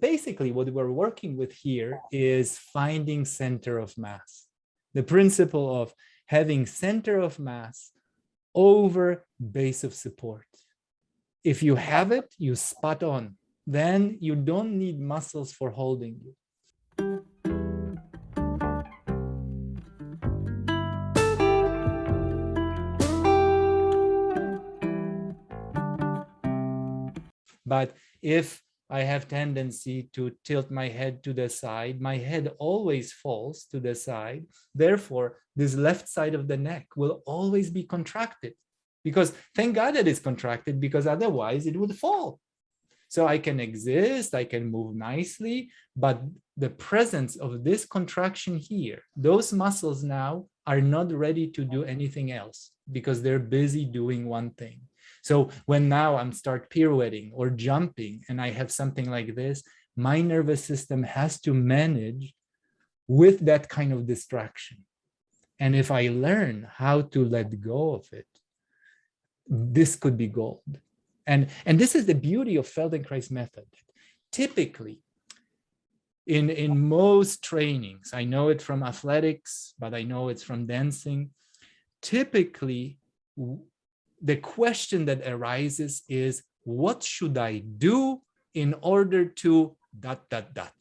Basically, what we're working with here is finding center of mass. The principle of having center of mass over base of support. If you have it, you spot on. Then you don't need muscles for holding you. But if I have tendency to tilt my head to the side, my head always falls to the side. Therefore, this left side of the neck will always be contracted because thank God that it's contracted because otherwise it would fall. So I can exist, I can move nicely, but the presence of this contraction here, those muscles now are not ready to do anything else because they're busy doing one thing. So when now I'm start pirouetting or jumping and I have something like this, my nervous system has to manage with that kind of distraction. And if I learn how to let go of it, this could be gold. And, and this is the beauty of Feldenkrais method. Typically, in, in most trainings, I know it from athletics, but I know it's from dancing, typically the question that arises is, what should I do in order to dot, dot, dot?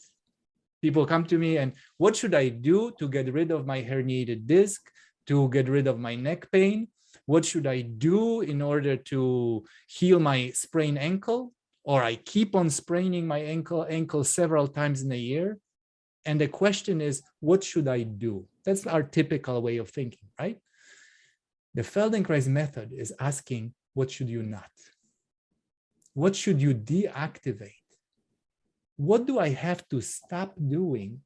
People come to me and what should I do to get rid of my herniated disc, to get rid of my neck pain? What should I do in order to heal my sprained ankle? Or I keep on spraining my ankle, ankle several times in a year. And the question is, what should I do? That's our typical way of thinking, right? The Feldenkrais method is asking, what should you not? What should you deactivate? What do I have to stop doing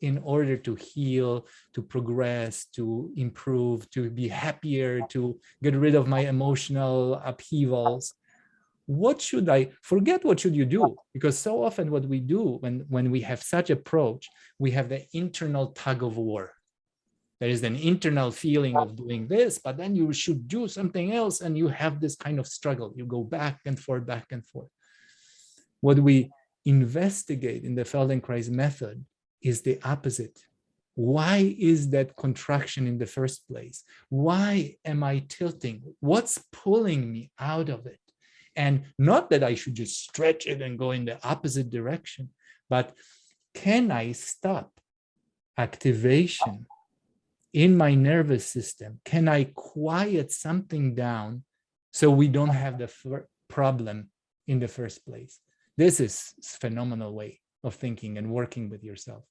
in order to heal, to progress, to improve, to be happier, to get rid of my emotional upheavals? What should I forget? What should you do? Because so often what we do when, when we have such approach, we have the internal tug of war there is an internal feeling of doing this, but then you should do something else and you have this kind of struggle. You go back and forth, back and forth. What we investigate in the Feldenkrais method is the opposite. Why is that contraction in the first place? Why am I tilting? What's pulling me out of it? And not that I should just stretch it and go in the opposite direction, but can I stop activation in my nervous system, can I quiet something down so we don't have the problem in the first place? This is phenomenal way of thinking and working with yourself.